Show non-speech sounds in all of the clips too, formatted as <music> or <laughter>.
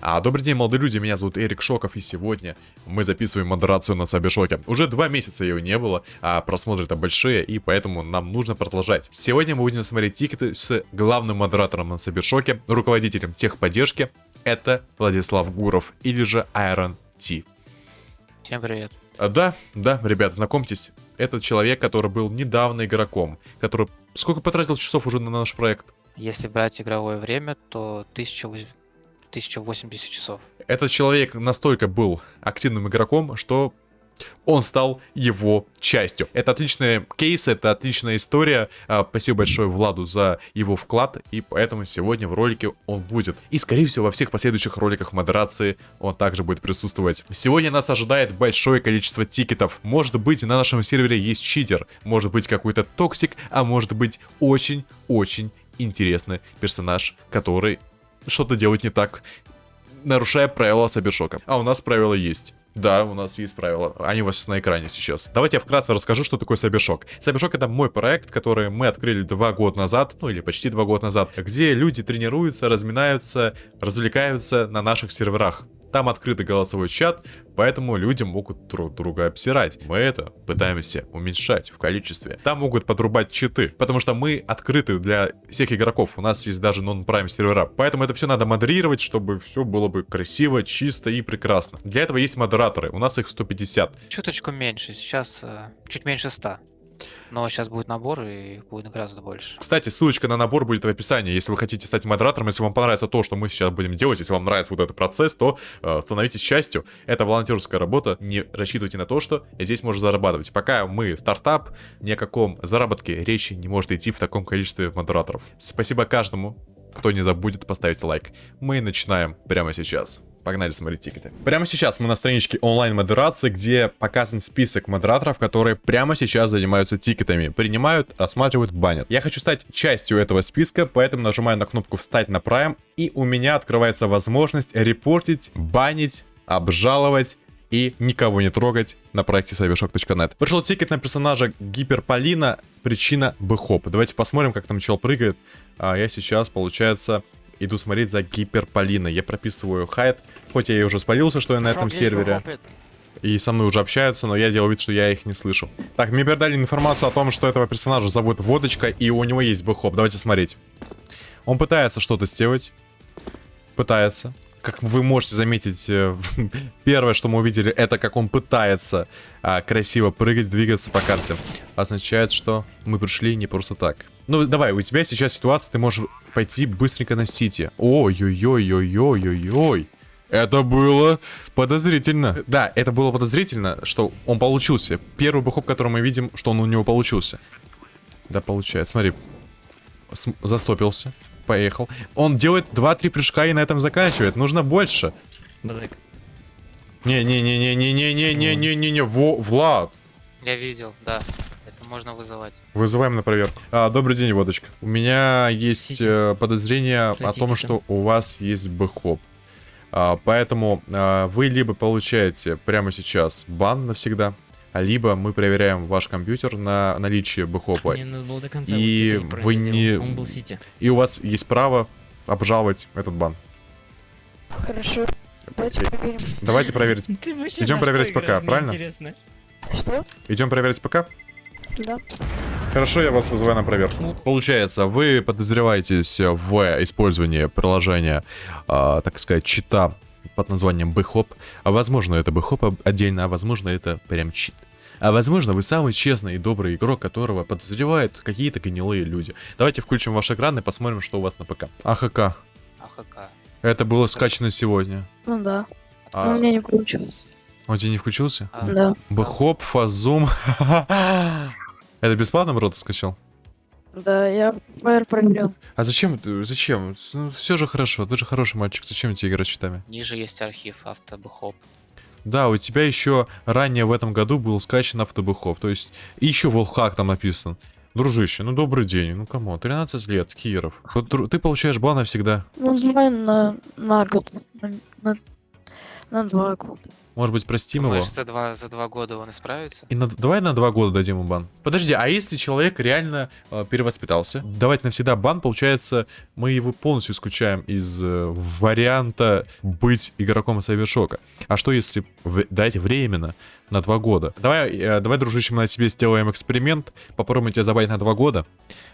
А, добрый день, молодые люди, меня зовут Эрик Шоков, и сегодня мы записываем модерацию на Сабишоке. Уже два месяца ее не было, а просмотры там большие, и поэтому нам нужно продолжать. Сегодня мы будем смотреть тикеты с главным модератором на Сабишоке, руководителем техподдержки. Это Владислав Гуров, или же Iron T. Всем привет. А, Да, да, ребят, знакомьтесь, это человек, который был недавно игроком, который сколько потратил часов уже на наш проект? Если брать игровое время, то 1008 1080 часов. Этот человек настолько был активным игроком, что он стал его частью. Это отличный кейс, это отличная история. А, Спасибо большое Владу за его вклад, и поэтому сегодня в ролике он будет. И, скорее всего, во всех последующих роликах модерации он также будет присутствовать. Сегодня нас ожидает большое количество тикетов. Может быть, на нашем сервере есть читер, может быть, какой-то токсик, а может быть, очень-очень интересный персонаж, который что-то делает не так, нарушая правила Сабершока. А у нас правила есть. Да, у нас есть правила. Они у вас на экране сейчас. Давайте я вкратце расскажу, что такое Сабершок. Сабершок это мой проект, который мы открыли два года назад, ну или почти два года назад, где люди тренируются, разминаются, развлекаются на наших серверах. Там открытый голосовой чат, поэтому люди могут друг друга обсирать. Мы это пытаемся уменьшать в количестве. Там могут подрубать читы, потому что мы открыты для всех игроков. У нас есть даже нон-прайм сервера. Поэтому это все надо модерировать, чтобы все было бы красиво, чисто и прекрасно. Для этого есть модераторы. У нас их 150. Чуточку меньше, сейчас э, чуть меньше 100. Но сейчас будет набор и будет гораздо больше. Кстати, ссылочка на набор будет в описании. Если вы хотите стать модератором, если вам понравится то, что мы сейчас будем делать, если вам нравится вот этот процесс, то э, становитесь частью. Это волонтерская работа. Не рассчитывайте на то, что здесь можно зарабатывать. Пока мы стартап, ни о каком заработке речи не может идти в таком количестве модераторов. Спасибо каждому, кто не забудет поставить лайк. Мы начинаем прямо сейчас. Погнали смотреть тикеты. Прямо сейчас мы на страничке онлайн-модерации, где показан список модераторов, которые прямо сейчас занимаются тикетами. Принимают, осматривают, банят. Я хочу стать частью этого списка, поэтому нажимаю на кнопку «Встать на Prime», и у меня открывается возможность репортить, банить, обжаловать и никого не трогать на проекте cybershock.net. Пришел тикет на персонажа Гиперполина, причина бэхоп. Давайте посмотрим, как там чел прыгает. А я сейчас, получается, иду смотреть за Гиперполиной. Я прописываю hide, хоть я и уже спалился, что я на этом сервере. И со мной уже общаются, но я делал вид, что я их не слышу. Так, мне передали информацию о том, что этого персонажа зовут Водочка, и у него есть бэхоп. Давайте смотреть. Он пытается что-то сделать. Пытается. Как вы можете заметить, э, <laughs> первое, что мы увидели, это как он пытается а, красиво прыгать, двигаться по карте. Означает, что мы пришли не просто так. Ну, давай, у тебя сейчас ситуация, ты можешь пойти быстренько на Сити. Ой-ой-ой-ой-ой-ой-ой. Это было подозрительно. Да, это было подозрительно, что он получился. Первый бэхоп, который мы видим, что он у него получился. Да, получается. Смотри. С застопился. Поехал. Он делает 2-3 прыжка и на этом заканчивает. Нужно больше. Не-не-не-не-не-не-не-не-не-не-не. Во, Влад. Я видел, да. Можно вызывать. Вызываем на проверку. А, добрый день, водочка. У меня есть Сити. э, подозрение о Хотите том, там? что у вас есть бэхоп. А, поэтому а, вы либо получаете прямо сейчас бан навсегда, либо мы проверяем ваш компьютер на наличие бэхопа. Мне надо было до конца. И вот вы не-. Он был сити. И у вас есть право обжаловать этот бан. Хорошо. Давайте проверим. Давайте проверить. <laughs> Идем проверять ПК, мне правильно? Интересно. Что? Идем проверить ПК? Да. Хорошо, я вас вызываю на проверку. Получается, вы подозреваетесь в использовании приложения, а, так сказать, чита под названием Бэхоп. А возможно, это Бэхоп отдельно, а возможно, это прям чит. А возможно, вы самый честный и добрый игрок, которого подозревают какие-то гнилые люди. Давайте включим ваш экран и посмотрим, что у вас на ПК. АХК. АХК. Это было скачано сегодня. Ну да. А Но у меня не получилось. Он тебе не включился? А, Да. Бэхоп, Фазум. <laughs> Это бесплатно, бро, скачал? Да, я Fire проверил. А зачем ты? Зачем? Ну, все же хорошо, ты же хороший мальчик. Зачем тебе играть с читами? Ниже есть архив автобэхоп. Да, у тебя еще ранее в этом году был скачан автобэхоп. То есть, и еще волхак там написан. Дружище, ну добрый день. Ну кому? 13 лет, Киров. Ты получаешь бан навсегда. Ну, давай на, на год. На, на- На два года. Может быть, простим его? Думаешь, за два, за два года он исправится? И на- давай на два года дадим ему бан. Подожди, а если человек реально э, перевоспитался? Давать навсегда бан, получается, мы его полностью исключаем из э, варианта быть игроком Сайвершока. А что если в- дать временно на два года? Давай, э, давай, дружище, мы на тебе сделаем эксперимент, попробуем тебя забанить на два года.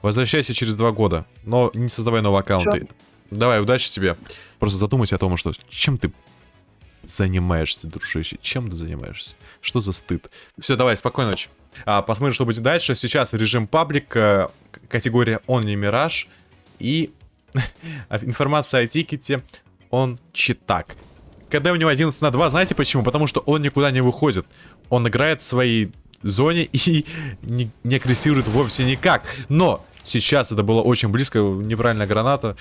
Возвращайся через два года, но не создавай новые аккаунты. Давай, удачи тебе. Просто задумайся о том, что чем ты занимаешься, дружище? Чем ты занимаешься? Что за стыд? Все, давай, спокойной ночи. А, посмотрим, что будет дальше. Сейчас режим паблик, э, категория Only Mirage и <laughs> а, информация о тикете он читак. КД у него 11 на 2, знаете почему? Потому что он никуда не выходит. Он играет в своей зоне <laughs> и не, не агрессирует вовсе никак. Но сейчас это было очень близко, неправильная граната.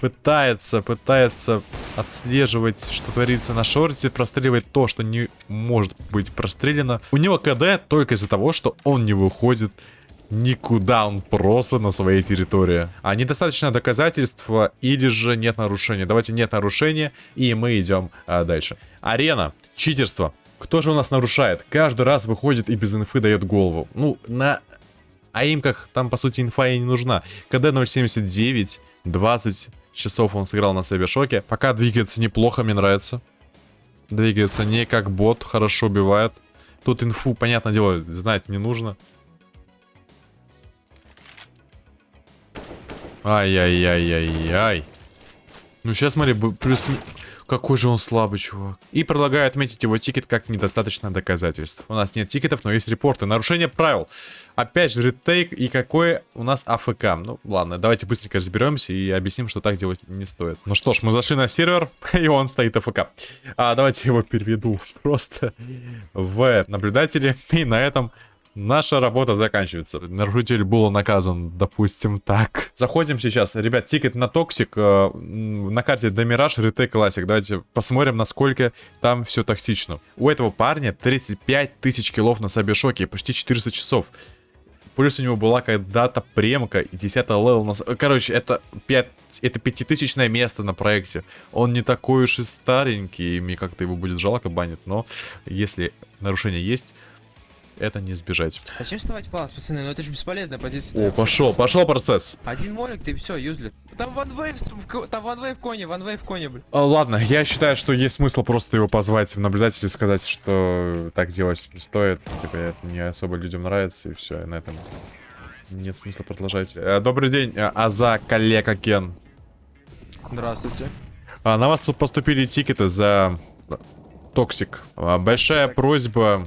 Пытается, пытается отслеживать, что творится на шорте, простреливает то, что не может быть прострелено. У него КД только из-за того, что он не выходит никуда, он просто на своей территории. А недостаточно доказательства или же нет нарушения. Давайте нет нарушения, и мы идем а, дальше. Арена, читерство. Кто же у нас нарушает? Каждый раз выходит и без инфы дает голову. Ну, на аимках там, по сути, инфа и не нужна. КД 0.79, 20 часов он сыграл на Сайбершоке. Пока двигается неплохо, мне нравится. Двигается не как бот, хорошо убивает. Тут инфу, понятное дело, знать не нужно. Ай-яй-яй-яй-яй. Ну, сейчас смотри, плюс... Какой же он слабый, чувак. И предлагаю отметить его тикет как недостаточно доказательств. У нас нет тикетов, но есть репорты. Нарушение правил. Опять же, retake и какой у нас AFK. Ну, ладно, давайте быстренько разберемся и объясним, что так делать не стоит. Ну что ж, мы зашли на сервер, <laughs> и он стоит AFK. А, давайте его переведу <laughs> просто в наблюдатели. И на этом Наша работа заканчивается. Нарушитель был наказан, допустим, так. Заходим сейчас. Ребят, тикет на toxic. э, на карте De Mirage, Retake Classic. Давайте посмотрим, насколько там все токсично. У этого парня 35 тысяч киллов на Cybershock 'е, почти 400 часов. Плюс у него была когда-то премка и 10 левел на... Короче, это 5... Это пятитысячное место на проекте. Он не такой уж и старенький, и мне как-то его будет жалко банить, но если нарушение есть, это не сбежать. Зачем вставать в palace, пацаны? Ну это же бесполезная позиция. О, пошел, пошел процесс. Один молик, ты все, useless. Там ванвейв, там ванвейв коне, ванвейв коне, блин. А, Ладно, я считаю, что есть смысл просто его позвать в наблюдатель и сказать, что так делать не стоит. Типа, это не особо людям нравится, и все, на этом нет смысла продолжать. Э, Добрый день, э, Аза коллега Кен. Здравствуйте. А, На вас тут поступили тикеты за toxic. А, Большая просьба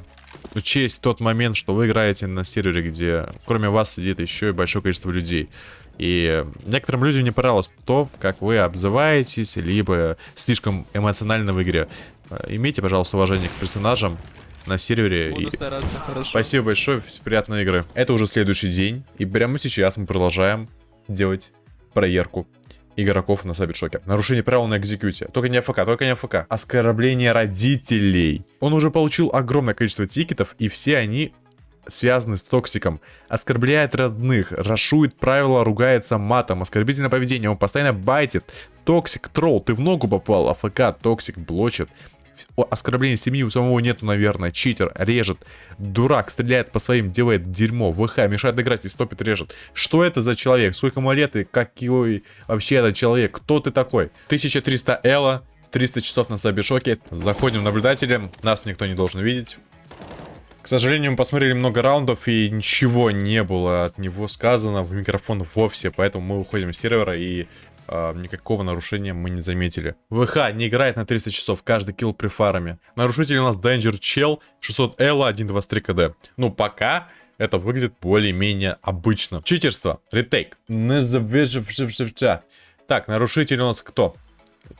учесть тот момент, что вы играете на сервере, где кроме вас сидит еще и большое количество людей. И некоторым людям не понравилось то, как вы обзываетесь, либо слишком эмоционально в игре. А, Имейте, пожалуйста, уважение к персонажам на сервере. и- Буду стараться, хорошо. Спасибо большое, приятной игры. Это уже следующий день, и прямо сейчас мы продолжаем делать проверку игроков на Сайбершоке. Нарушение правил на экзекьюте. Только не AFK, только не AFK. Оскорбление родителей. Он уже получил огромное количество тикетов, и все они связаны с токсиком. Оскорбляет родных, рашует правила, ругается матом, оскорбительное поведение, он постоянно байтит. Toxic, troll, ты в ногу попал, AFK, toxic, блочит. Оскорбление семьи у самого нету, наверное. Читер, режет. Дурак, стреляет по своим, делает дерьмо. ВХ, мешает играть и стопит, режет. Что это за человек? Сколько ему лет и какой вообще этот человек? Кто ты такой? 1300 Элла, 300 часов на Сабишоке. Заходим в наблюдатели. Нас никто не должен видеть. К сожалению, мы посмотрели много раундов, и ничего не было от него сказано в микрофон вовсе, поэтому мы уходим с сервера, и а, никакого нарушения мы не заметили. ВХ не играет на 300 часов, каждый килл при фарме. Нарушитель у нас Danger Chell, 600 Элла, 1.23 КД. Ну, пока это выглядит более-менее обычно. Читерство, ретейк. Так, нарушитель у нас кто?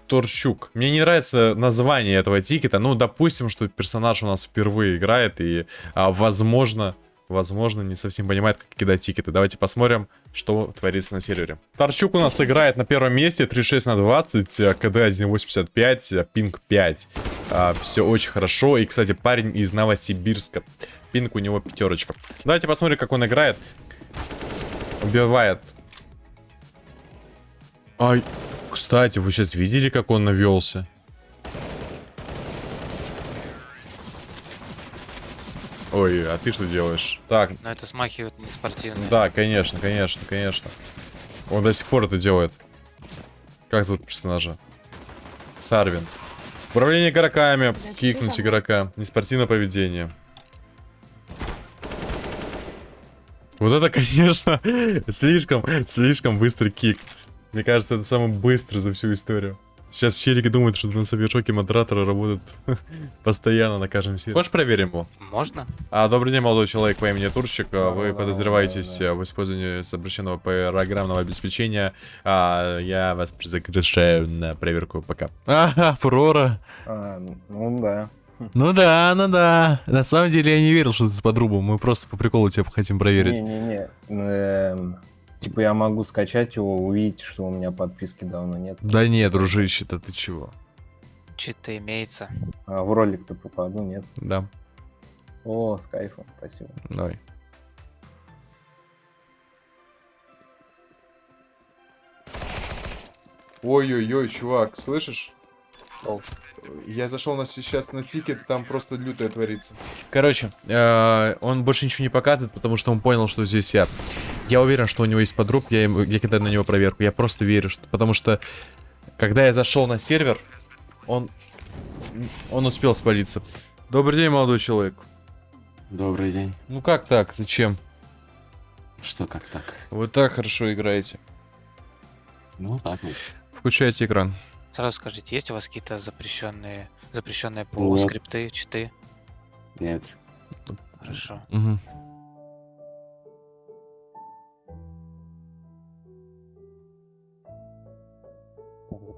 Торчук. Мне не нравится название этого тикета. Ну, допустим, что персонаж у нас впервые играет и, возможно, возможно, не совсем понимает, как кидать тикеты. Давайте посмотрим, что творится на сервере. Торчук у нас играет на первом месте, 36 на 20, э, КД 1.85, э, пинг 5. все очень хорошо. И, кстати, парень из Новосибирска. Пинг у него пятерочка. Давайте посмотрим, как он играет. Убивает. Ай, кстати, вы сейчас видели, как он навелся? Ой, а ты что делаешь? Так, Но это смахивает не спортивное. да, конечно, конечно, конечно. Он до сих пор это делает. Как зовут персонажа? Сарвин. Управление игроками. Кикнуть игрока. Неспортивное поведение. Вот это, <laughs> конечно, слишком, слишком быстрый кик. Мне кажется, это самый быстрый за всю историю. Сейчас челики думают, что на совершоке модераторы работают <laughs> постоянно на каждом сервере. Хочешь проверим его? Можно? А, добрый день, молодой человек по имени Турчик. А, Вы Да, подозреваетесь да, да. а, в использовании запрещенного программного обеспечения. А, я вас загрешаю на проверку пока. <laughs> Ага, фурора. А, ну да. Ну да, ну да. На самом деле я не верил, что ты под рубу. Мы просто по приколу тебя хотим проверить. Не-не-не. Типа я могу скачать его, увидеть, что у меня подписки давно нет. Да нет, дружище-то ты чего? Читы имеется. А в ролик-то попаду, нет. Да, О, с кайфом, спасибо. давай. Ой-ой-ой, чувак, слышишь? Я зашел на сейчас на тикет, там просто лютое творится. Короче, э, он больше ничего не показывает, потому что он понял, что здесь я. Я уверен, что у него есть подруг, я, ему- я кидаю на него проверку. Я просто верю, что, потому что когда я зашел на сервер, он, он успел спалиться. Добрый день, молодой человек. Добрый день. Ну как так? Зачем? Что, как так? Вы так хорошо играете. Ну, так вот. Включайте экран. Сразу скажите, есть у вас какие-то запрещенные, запрещенные по Нет. скрипты, читы? Нет. Хорошо. Мгм.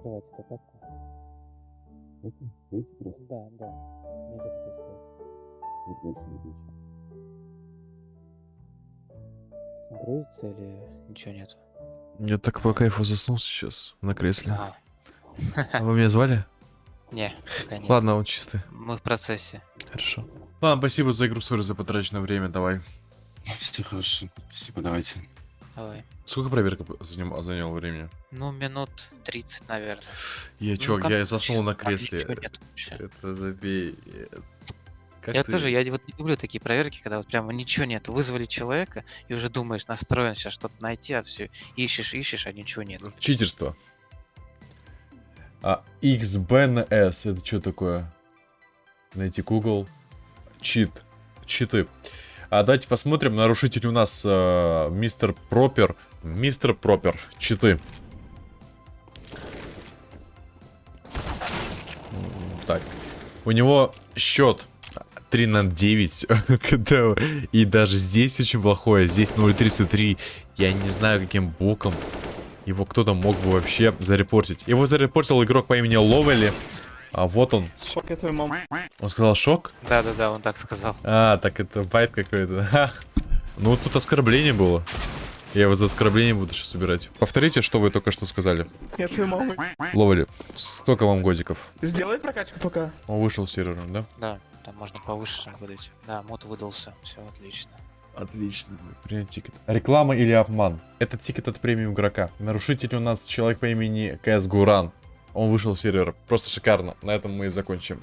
Так, закрывайте эту папку. Выйти? Выйти просто? Да, да. Ниже пропустил. Вот больше не включу. Грузится или ничего нет? Я так по кайфу заснул сейчас на кресле. Ага. А вы меня звали? Не, пока нет. Ладно, он чистый. Мы в процессе. Хорошо. Ладно, спасибо за игру, сори за потраченное время, давай. Все хорошо. Спасибо, давайте. Давай. Сколько проверка заним- заняла времени? Ну, минут 30, наверное. Я, Ну, чувак, я заснул на кресле. Нет вообще. Это забей. Как я ты- тоже, я вот не люблю такие проверки, когда вот прямо ничего нет. Вызвали человека и уже думаешь, настроен сейчас что-то найти, а все ищешь, ищешь, а ничего нет. Читерство. А XBNS, это что такое? Найти Google. Чит. Читы. А давайте посмотрим. Нарушитель у нас э, мистер Пропер. Мистер Пропер. Читы. Так. У него счет 3 на 9. <laughs> когда- И даже здесь очень плохое. Здесь 0.33. Я не знаю, каким боком его кто-то мог бы вообще зарепортить. Его зарепортил игрок по имени Ловели. А вот он. Шок, я твою маму. Он сказал шок? Да-да-да, он так сказал. А, так это байт какой-то. <laughs> Ну, тут оскорбление было. Я его за оскорбление буду сейчас убирать. Повторите, что вы только что сказали. Я твою маму. Ловели. Сколько вам годиков? Сделай прокачку пока. Он вышел с сервера, да? Да, там можно повыше выдать. Да, мут выдался, все отлично. Отлично. Принять тикет. Реклама или обман? Это тикет от премиум игрока. Нарушитель у нас человек по имени КС Гуран. Он вышел с сервера. Просто шикарно. На этом мы и закончим.